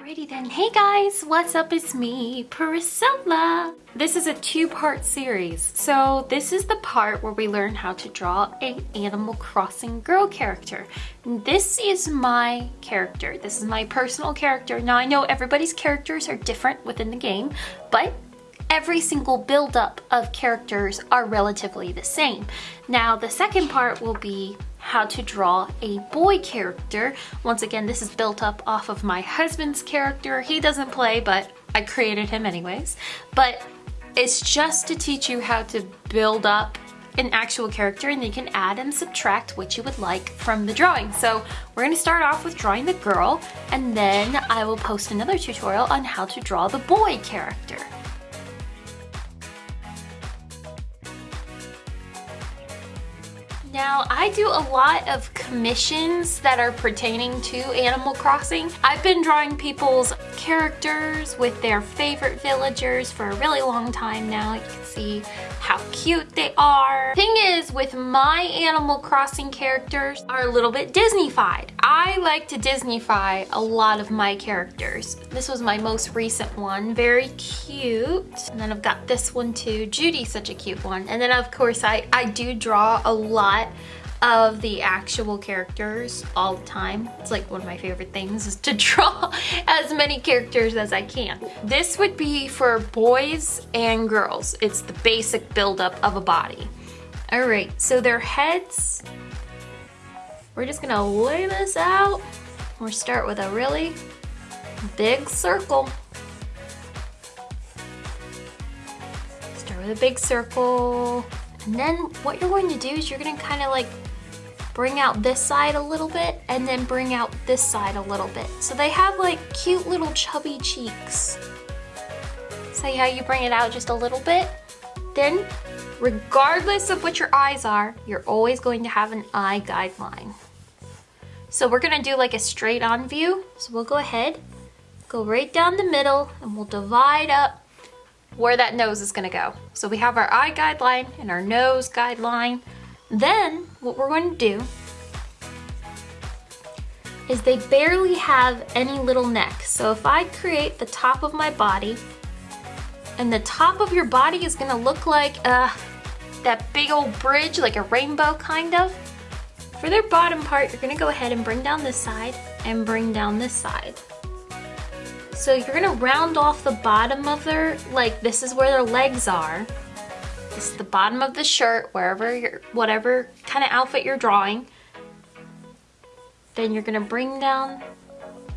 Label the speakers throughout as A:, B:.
A: Alrighty then. Hey guys, what's up? It's me, Priscilla. This is a two-part series. So this is the part where we learn how to draw an Animal Crossing girl character. This is my character. This is my personal character. Now I know everybody's characters are different within the game, but every single build-up of characters are relatively the same. Now the second part will be how to draw a boy character. Once again, this is built up off of my husband's character. He doesn't play, but I created him anyways. But it's just to teach you how to build up an actual character and you can add and subtract what you would like from the drawing. So we're gonna start off with drawing the girl and then I will post another tutorial on how to draw the boy character. Now, I do a lot of commissions that are pertaining to Animal Crossing. I've been drawing people's characters with their favorite villagers for a really long time now. You can see how cute they are. Thing is, with my Animal Crossing characters are a little bit Disneyfied. I like to Disneyfy a lot of my characters. This was my most recent one, very cute. And then I've got this one too. Judy's such a cute one. And then of course I, I do draw a lot of the actual characters all the time. It's like one of my favorite things is to draw as many characters as I can. This would be for boys and girls. It's the basic buildup of a body. All right, so their heads, we're just gonna lay this out. We'll start with a really big circle. Start with a big circle. And then what you're going to do is you're gonna kind of like bring out this side a little bit and then bring out this side a little bit. So they have like cute little chubby cheeks. See how you bring it out just a little bit? Then, regardless of what your eyes are, you're always going to have an eye guideline. So we're gonna do like a straight on view. So we'll go ahead, go right down the middle and we'll divide up where that nose is gonna go. So we have our eye guideline and our nose guideline. Then what we're going to do is they barely have any little neck. So if I create the top of my body and the top of your body is gonna look like uh, that big old bridge, like a rainbow kind of. For their bottom part, you're gonna go ahead and bring down this side and bring down this side. So you're gonna round off the bottom of their, like this is where their legs are. This is the bottom of the shirt, wherever you're, whatever kind of outfit you're drawing. Then you're gonna bring down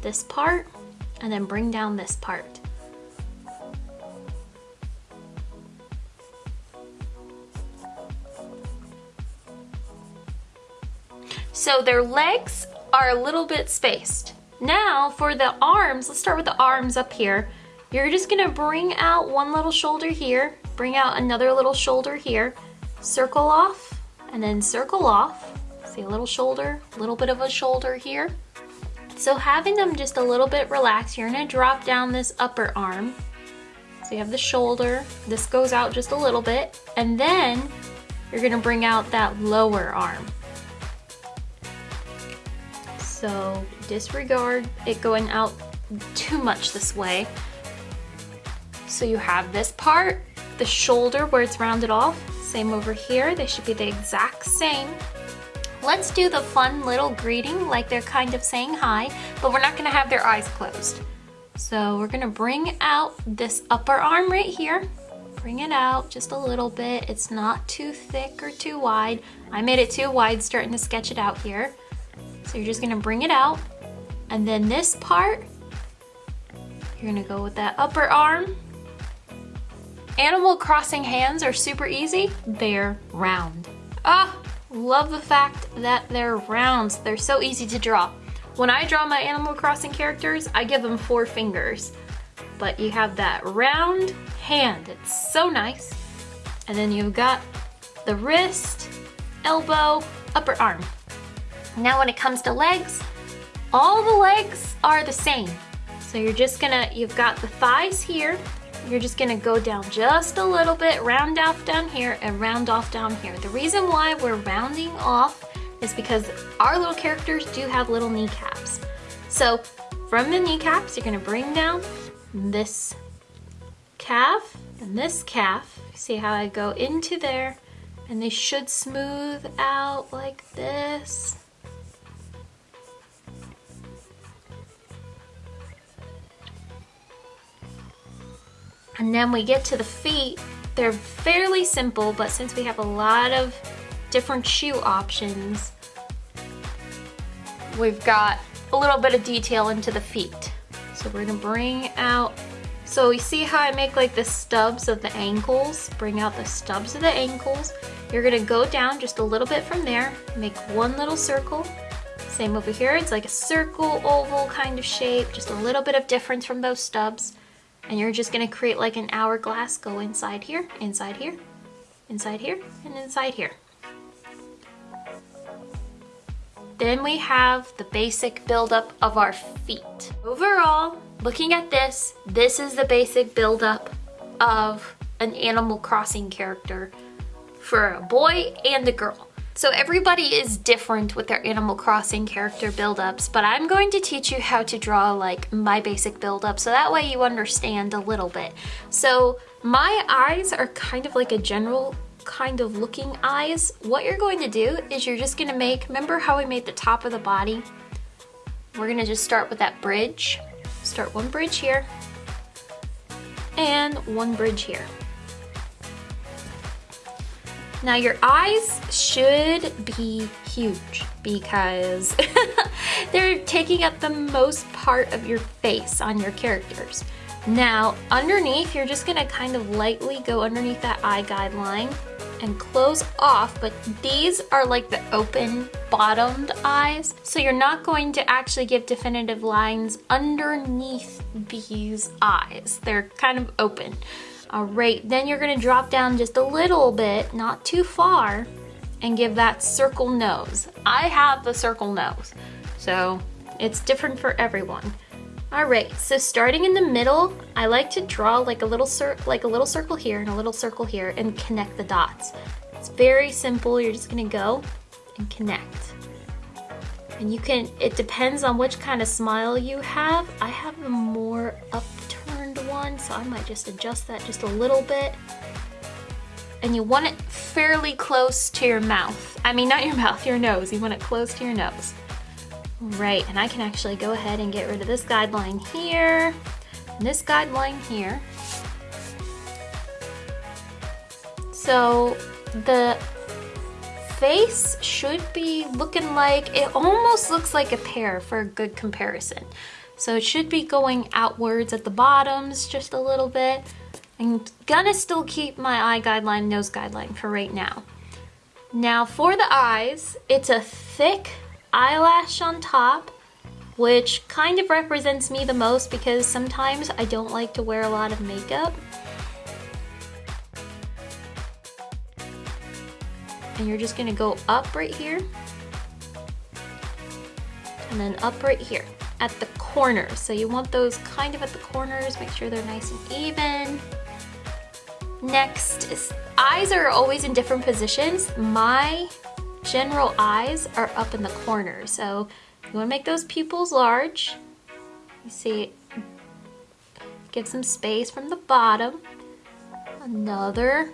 A: this part and then bring down this part. So their legs are a little bit spaced. Now for the arms, let's start with the arms up here. You're just gonna bring out one little shoulder here Bring out another little shoulder here. Circle off and then circle off. See a little shoulder, a little bit of a shoulder here. So having them just a little bit relaxed, you're gonna drop down this upper arm. So you have the shoulder, this goes out just a little bit, and then you're gonna bring out that lower arm. So disregard it going out too much this way. So you have this part, the shoulder where it's rounded off, same over here. They should be the exact same. Let's do the fun little greeting like they're kind of saying hi, but we're not gonna have their eyes closed. So we're gonna bring out this upper arm right here. Bring it out just a little bit. It's not too thick or too wide. I made it too wide starting to sketch it out here. So you're just gonna bring it out. And then this part, you're gonna go with that upper arm Animal Crossing hands are super easy. They're round. Ah, love the fact that they're rounds. They're so easy to draw. When I draw my Animal Crossing characters, I give them four fingers. But you have that round hand. It's so nice. And then you've got the wrist, elbow, upper arm. Now when it comes to legs, all the legs are the same. So you're just gonna, you've got the thighs here, you're just gonna go down just a little bit, round off down here and round off down here. The reason why we're rounding off is because our little characters do have little kneecaps. So from the kneecaps, you're gonna bring down this calf and this calf. See how I go into there and they should smooth out like this. And then we get to the feet. They're fairly simple, but since we have a lot of different shoe options, we've got a little bit of detail into the feet. So we're gonna bring out, so you see how I make like the stubs of the ankles? Bring out the stubs of the ankles. You're gonna go down just a little bit from there, make one little circle. Same over here, it's like a circle, oval kind of shape, just a little bit of difference from those stubs. And you're just gonna create like an hourglass, go inside here, inside here, inside here, and inside here. Then we have the basic buildup of our feet. Overall, looking at this, this is the basic buildup of an Animal Crossing character for a boy and a girl. So everybody is different with their Animal Crossing character buildups, but I'm going to teach you how to draw like my basic buildup so that way you understand a little bit. So my eyes are kind of like a general kind of looking eyes. What you're going to do is you're just gonna make, remember how we made the top of the body? We're gonna just start with that bridge. Start one bridge here and one bridge here. Now your eyes should be huge because they're taking up the most part of your face on your characters. Now underneath, you're just gonna kind of lightly go underneath that eye guideline and close off, but these are like the open bottomed eyes. So you're not going to actually give definitive lines underneath these eyes. They're kind of open. All right, then you're gonna drop down just a little bit, not too far, and give that circle nose. I have the circle nose, so it's different for everyone. All right, so starting in the middle, I like to draw like a little like a little circle here and a little circle here and connect the dots. It's very simple. You're just gonna go and connect. And you can, it depends on which kind of smile you have. I have a more one, so I might just adjust that just a little bit. And you want it fairly close to your mouth. I mean, not your mouth, your nose. You want it close to your nose. Right, and I can actually go ahead and get rid of this guideline here, and this guideline here. So the face should be looking like, it almost looks like a pear for a good comparison. So it should be going outwards at the bottoms just a little bit. I'm gonna still keep my eye guideline, nose guideline for right now. Now for the eyes, it's a thick eyelash on top, which kind of represents me the most because sometimes I don't like to wear a lot of makeup. And you're just gonna go up right here, and then up right here at the corners. So you want those kind of at the corners, make sure they're nice and even. Next, is, eyes are always in different positions. My general eyes are up in the corner. So you wanna make those pupils large. You see, give some space from the bottom. Another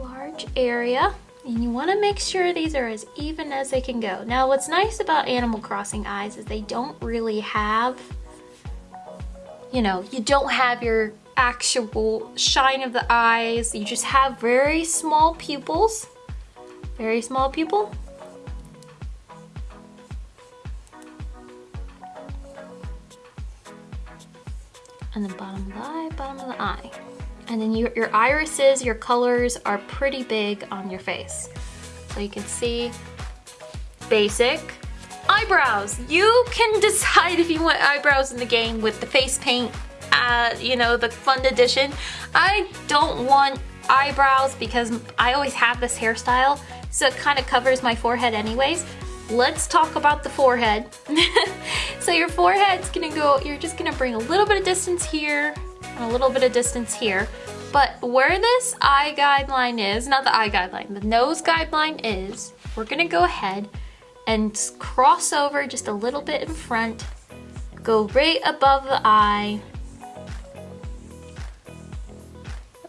A: large area. And you wanna make sure these are as even as they can go. Now what's nice about Animal Crossing eyes is they don't really have, you know, you don't have your actual shine of the eyes. You just have very small pupils. Very small pupil. And the bottom of the eye, bottom of the eye. And then your, your irises, your colors are pretty big on your face. So you can see basic, eyebrows. You can decide if you want eyebrows in the game with the face paint uh, you know, the fun edition. I don't want eyebrows because I always have this hairstyle, so it kind of covers my forehead anyways. Let's talk about the forehead. so your forehead's gonna go, you're just gonna bring a little bit of distance here, and a little bit of distance here. But where this eye guideline is, not the eye guideline, the nose guideline is, we're gonna go ahead and cross over just a little bit in front. Go right above the eye.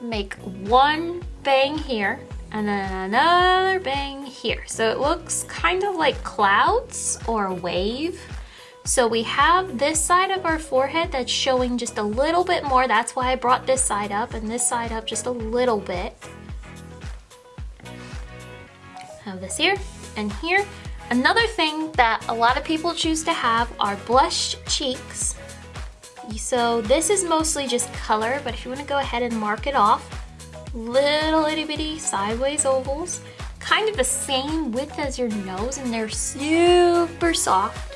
A: Make one bang here and then another bang here. So it looks kind of like clouds or a wave. So we have this side of our forehead that's showing just a little bit more. That's why I brought this side up and this side up just a little bit. Have this here and here. Another thing that a lot of people choose to have are blush cheeks. So this is mostly just color, but if you wanna go ahead and mark it off, little itty bitty sideways ovals, kind of the same width as your nose and they're super soft.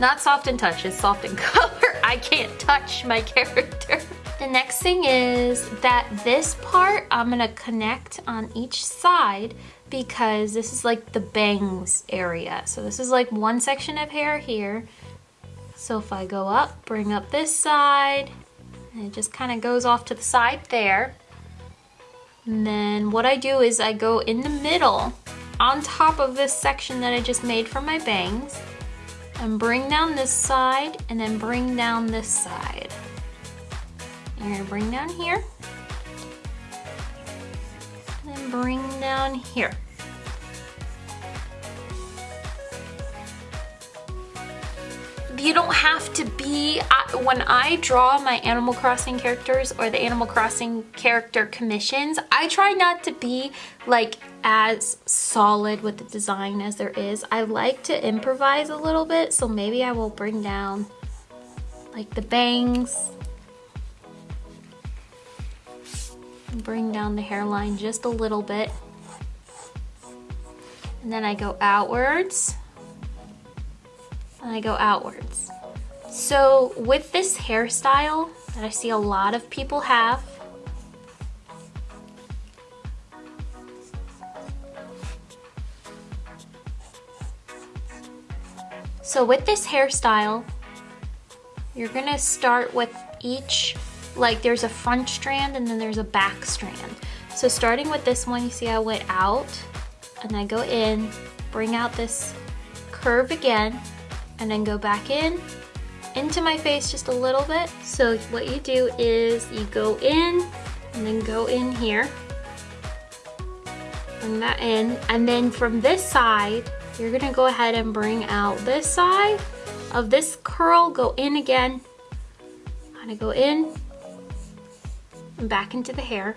A: Not soft in touch, it's soft in color. I can't touch my character. The next thing is that this part I'm gonna connect on each side because this is like the bangs area. So this is like one section of hair here. So if I go up, bring up this side, and it just kind of goes off to the side there. And then what I do is I go in the middle on top of this section that I just made for my bangs and bring down this side and then bring down this side. You're gonna bring down here, then bring down here. You don't have to be, when I draw my Animal Crossing characters or the Animal Crossing character commissions, I try not to be like as solid with the design as there is. I like to improvise a little bit, so maybe I will bring down like the bangs, bring down the hairline just a little bit. And then I go outwards and I go outwards. So with this hairstyle that I see a lot of people have, So with this hairstyle, you're gonna start with each, like there's a front strand and then there's a back strand. So starting with this one, you see I went out and I go in, bring out this curve again, and then go back in into my face just a little bit. So what you do is you go in and then go in here. Bring that in. And then from this side, you're gonna go ahead and bring out this side of this curl, go in again. Kind of go in and back into the hair.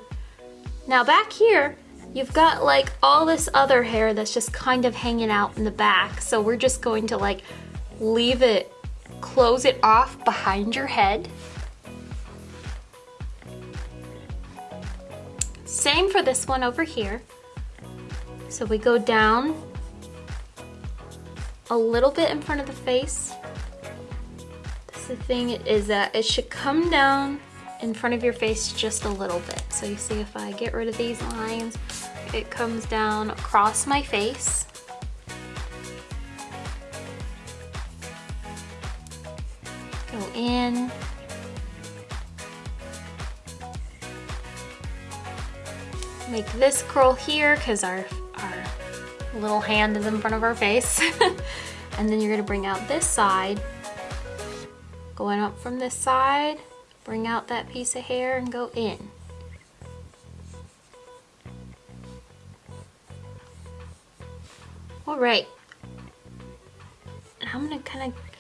A: Now back here, you've got like all this other hair that's just kind of hanging out in the back. So we're just going to like leave it, close it off behind your head. Same for this one over here. So we go down a little bit in front of the face. That's the thing is that it should come down in front of your face just a little bit. So you see if I get rid of these lines, it comes down across my face. Go in. Make this curl here because our, our little hand is in front of our face. and then you're gonna bring out this side. Going up from this side, bring out that piece of hair and go in. All right. I'm gonna kind of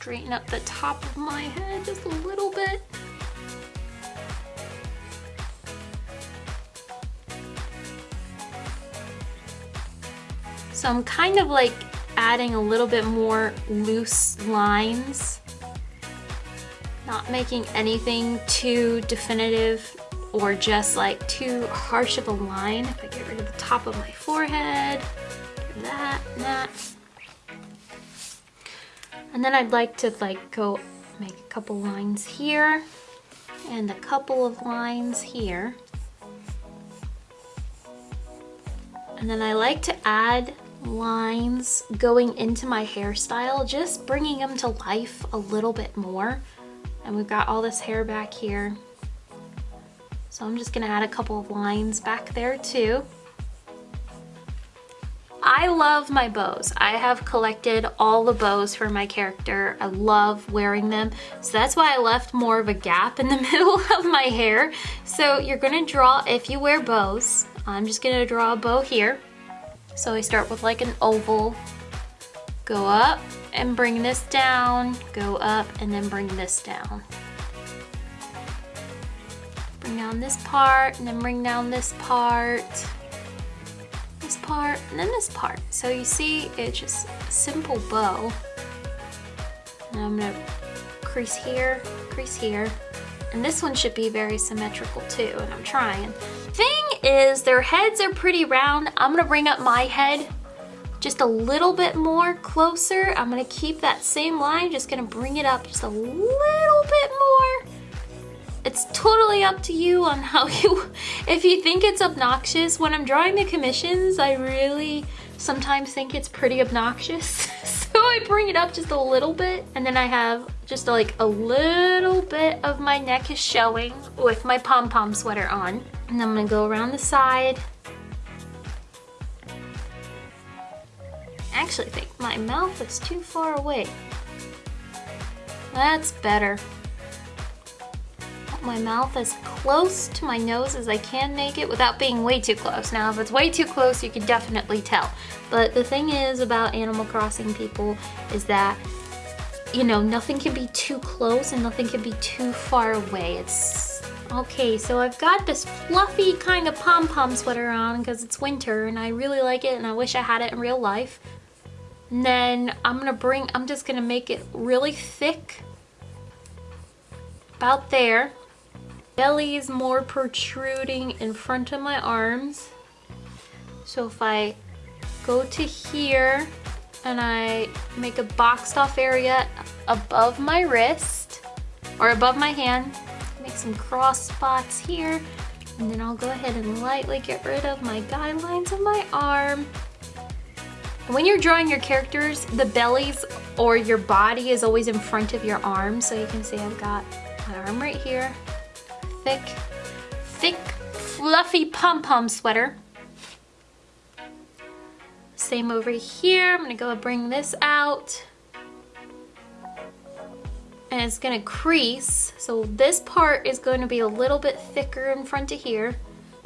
A: straighten up the top of my head just a little bit. So I'm kind of like adding a little bit more loose lines, not making anything too definitive or just like too harsh of a line. If I get rid of the top of my forehead, that, that. And then I'd like to like go make a couple lines here and a couple of lines here. And then I like to add lines going into my hairstyle, just bringing them to life a little bit more. And we've got all this hair back here. So I'm just gonna add a couple of lines back there too. I love my bows. I have collected all the bows for my character. I love wearing them. So that's why I left more of a gap in the middle of my hair. So you're gonna draw, if you wear bows, I'm just gonna draw a bow here. So I start with like an oval, go up and bring this down, go up and then bring this down. Bring down this part and then bring down this part this part, and then this part. So you see, it's just a simple bow. Now I'm gonna crease here, crease here. And this one should be very symmetrical too, and I'm trying. Thing is, their heads are pretty round. I'm gonna bring up my head just a little bit more closer. I'm gonna keep that same line, just gonna bring it up just a little bit more it's totally up to you on how you, if you think it's obnoxious. When I'm drawing the commissions, I really sometimes think it's pretty obnoxious. so I bring it up just a little bit and then I have just like a little bit of my neck is showing with my pom-pom sweater on. And I'm gonna go around the side. I actually think my mouth is too far away. That's better my mouth as close to my nose as I can make it without being way too close. Now, if it's way too close, you can definitely tell. But the thing is about Animal Crossing people is that, you know, nothing can be too close and nothing can be too far away. It's Okay, so I've got this fluffy kind of pom-pom sweater on because it's winter and I really like it and I wish I had it in real life. And then I'm gonna bring, I'm just gonna make it really thick about there belly is more protruding in front of my arms. So if I go to here and I make a boxed off area above my wrist or above my hand, make some cross spots here, and then I'll go ahead and lightly get rid of my guidelines of my arm. When you're drawing your characters, the bellies or your body is always in front of your arm. So you can see I've got my arm right here, thick, thick, fluffy pom-pom sweater. Same over here. I'm gonna go bring this out. And it's gonna crease. So this part is going to be a little bit thicker in front of here.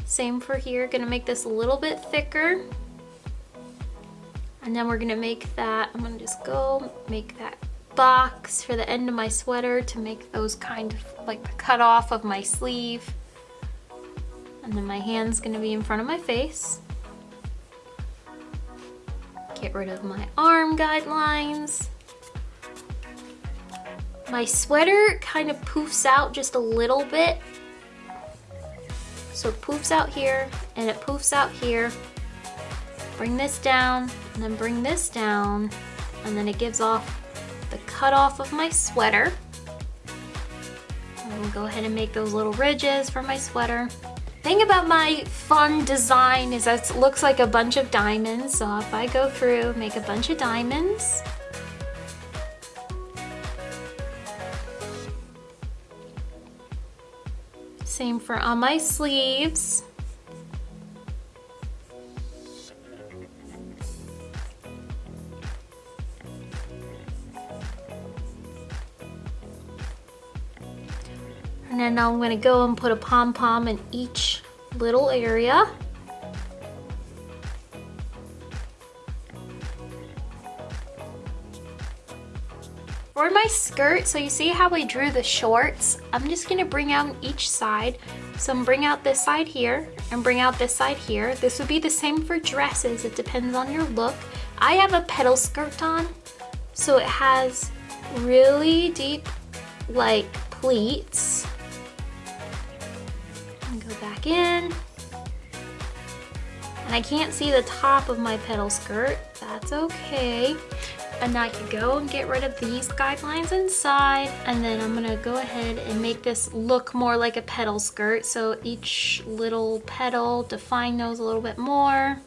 A: Same for here, gonna make this a little bit thicker. And then we're gonna make that, I'm gonna just go make that box for the end of my sweater to make those kind of like the cut off of my sleeve. And then my hand's gonna be in front of my face. Get rid of my arm guidelines. My sweater kind of poofs out just a little bit. So it poofs out here and it poofs out here. Bring this down and then bring this down and then it gives off the cutoff of my sweater. I'm go ahead and make those little ridges for my sweater. Thing about my fun design is that it looks like a bunch of diamonds. So if I go through, make a bunch of diamonds. Same for on my sleeves. And then now I'm gonna go and put a pom-pom in each little area. For my skirt, so you see how I drew the shorts? I'm just gonna bring out each side. So I'm bring out this side here and bring out this side here. This would be the same for dresses. It depends on your look. I have a petal skirt on, so it has really deep like pleats in. And I can't see the top of my petal skirt. That's okay. And I can go and get rid of these guidelines inside. And then I'm gonna go ahead and make this look more like a petal skirt. So each little petal, define those a little bit more.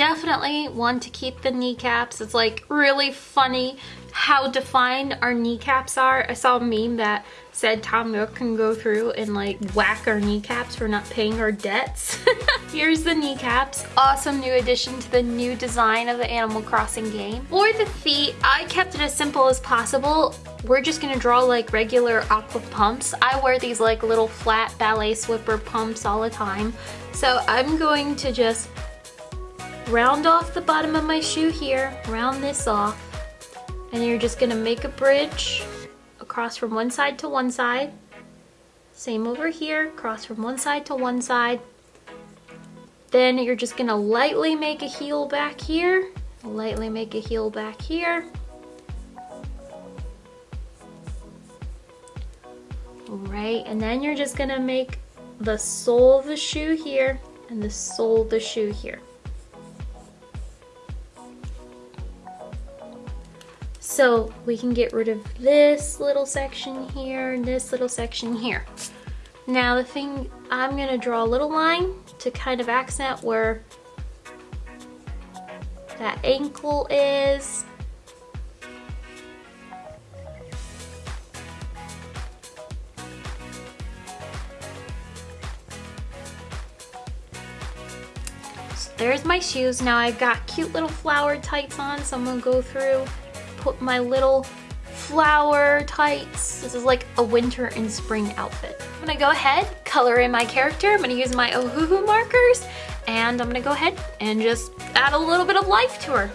A: definitely want to keep the kneecaps. It's like really funny how defined our kneecaps are. I saw a meme that said Tom Nook can go through and like whack our kneecaps for not paying our debts. Here's the kneecaps. Awesome new addition to the new design of the Animal Crossing game. For the feet, I kept it as simple as possible. We're just gonna draw like regular aqua pumps. I wear these like little flat ballet slipper pumps all the time. So I'm going to just round off the bottom of my shoe here, round this off, and you're just gonna make a bridge across from one side to one side. Same over here, cross from one side to one side. Then you're just gonna lightly make a heel back here, lightly make a heel back here. Right, and then you're just gonna make the sole of the shoe here and the sole of the shoe here. So we can get rid of this little section here and this little section here. Now the thing, I'm gonna draw a little line to kind of accent where that ankle is. So there's my shoes. Now I've got cute little flower tights on, so I'm gonna go through put my little flower tights. This is like a winter and spring outfit. I'm gonna go ahead, color in my character. I'm gonna use my Ohuhu markers and I'm gonna go ahead and just add a little bit of life to her.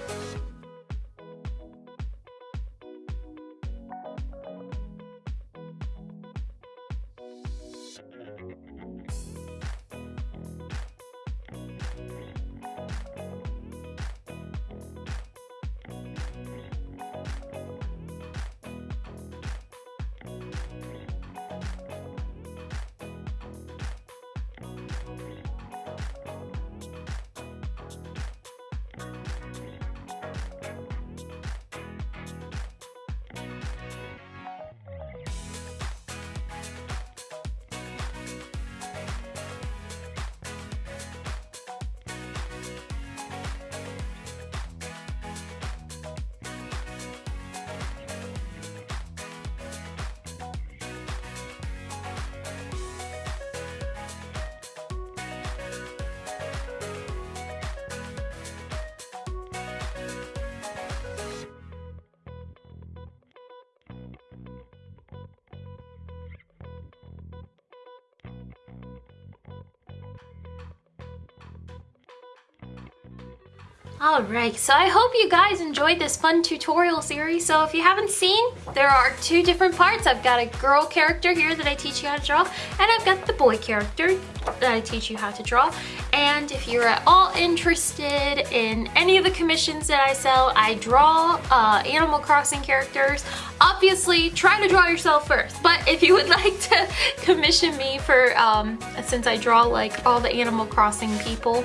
A: Alright, so I hope you guys enjoyed this fun tutorial series. So if you haven't seen, there are two different parts. I've got a girl character here that I teach you how to draw, and I've got the boy character that I teach you how to draw. And if you're at all interested in any of the commissions that I sell, I draw uh, Animal Crossing characters. Obviously, try to draw yourself first. But if you would like to commission me for, um, since I draw like all the Animal Crossing people,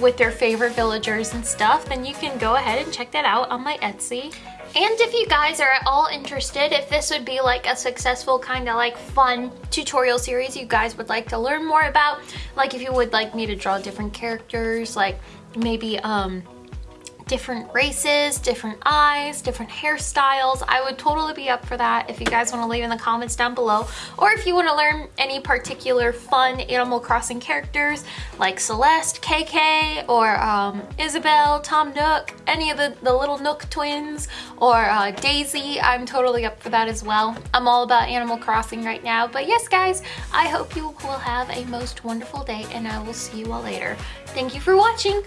A: with their favorite villagers and stuff, then you can go ahead and check that out on my Etsy. And if you guys are at all interested, if this would be like a successful kind of like fun tutorial series you guys would like to learn more about, like if you would like me to draw different characters, like maybe um, different races, different eyes, different hairstyles. I would totally be up for that if you guys want to leave in the comments down below. Or if you want to learn any particular fun Animal Crossing characters like Celeste, KK, or um, Isabelle, Tom Nook, any of the, the little Nook twins, or uh, Daisy, I'm totally up for that as well. I'm all about Animal Crossing right now. But yes, guys, I hope you will have a most wonderful day and I will see you all later. Thank you for watching.